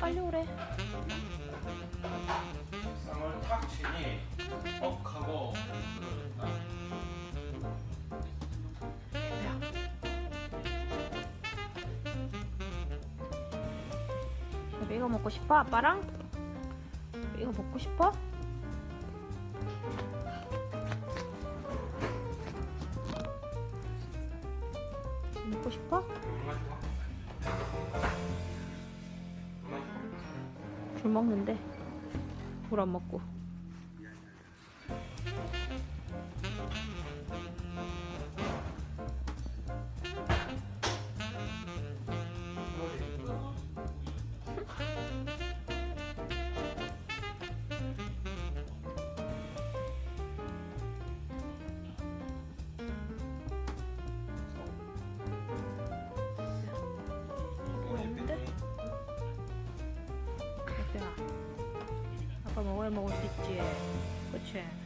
빨리 오래. 쌍을 탁 치니 뻑 하고. 이거 먹고 싶어? 아빠랑? 이거 먹고 싶어? 물안 먹고 아빠 먹어야 먹을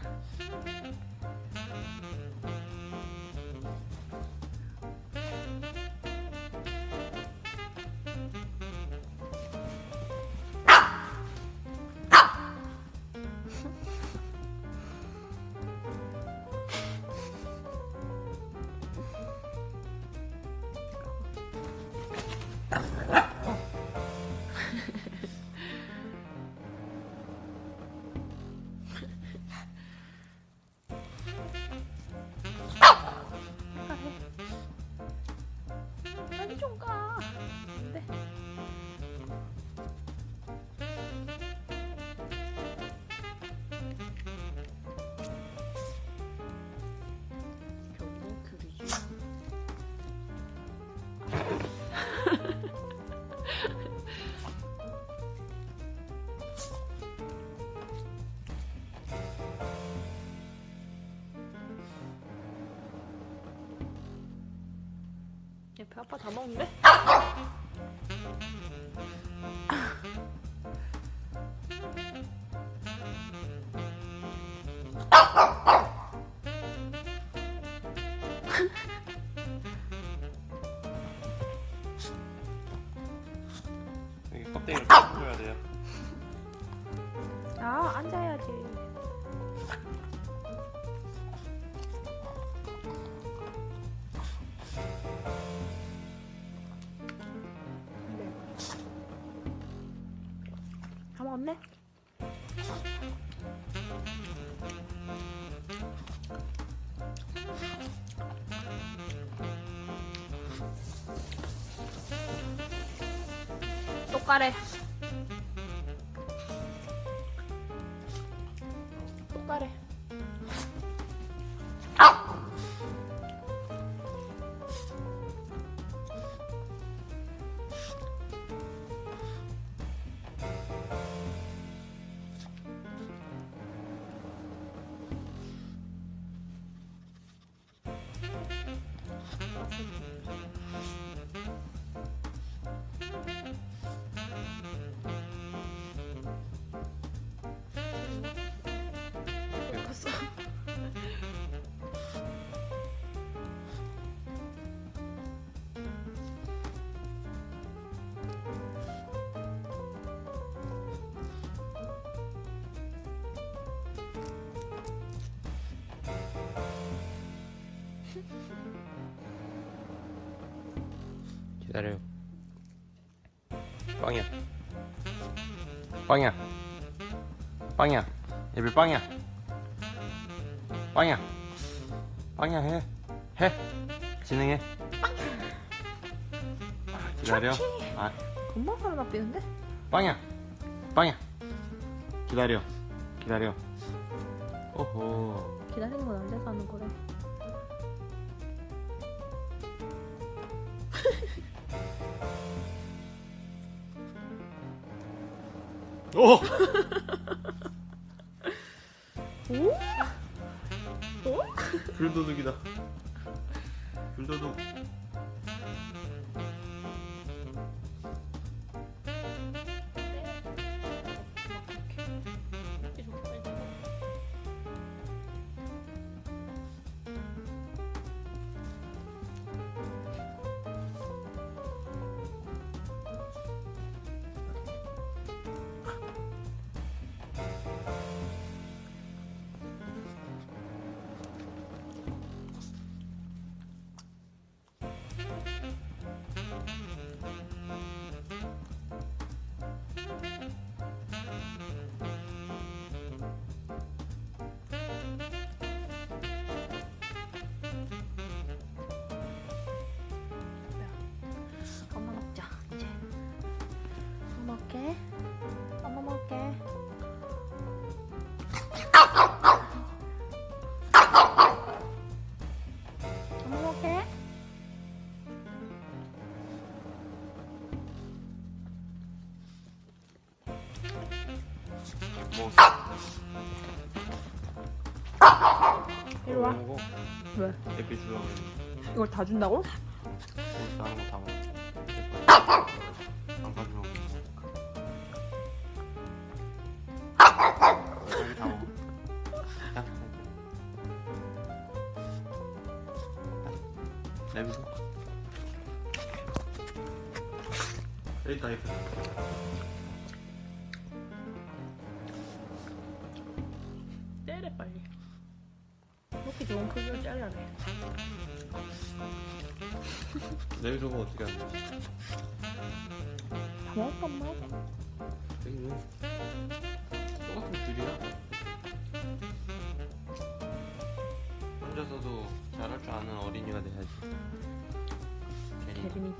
먹는데? 똑가래 똑가래 기다려요. 빵이야. 빵이야. 빵이야. 예비 빵이야? 빵이야. 빵이야 해. 해. 진행해. 기다려. 좋지. 아. 금방 살아나 삐는데? 빵야. 빵야. 기다려. 기다려. 오호. 기다리는 건안 돼서 하는 거래. 오 오? 오? 불도둑이다 불도둑 이걸 다 준다고? 다른 거다 먹어 안 가지고 다 먹어 자 내비서 여기 있다 여기 때려 빨리. 이렇게 좋은 크기로 잘라내. 내비서 뭐 어떻게 하냐 다 먹었어 엄마. 있네 똑같은 줄이야 혼자서도 잘할 줄 아는 어린이가 돼야지 대림이.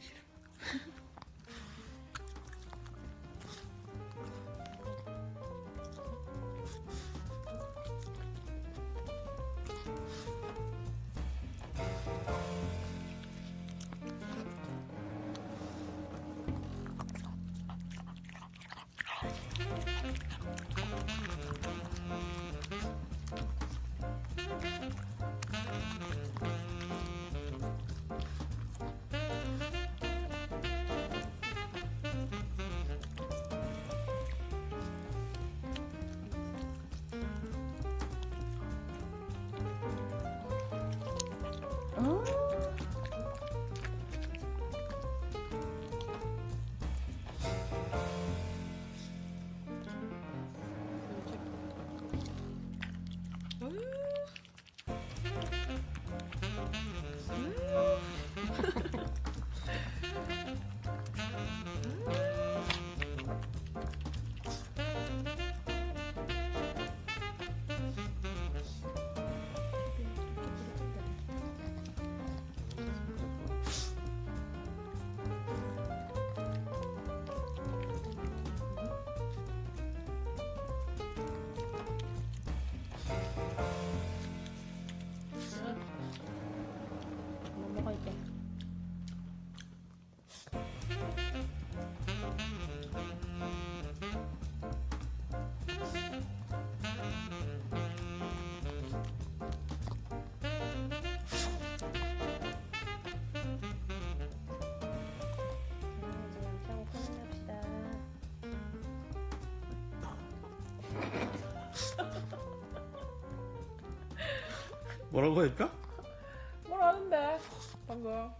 신어 뭐라고 했까? 뭘 아는데 방금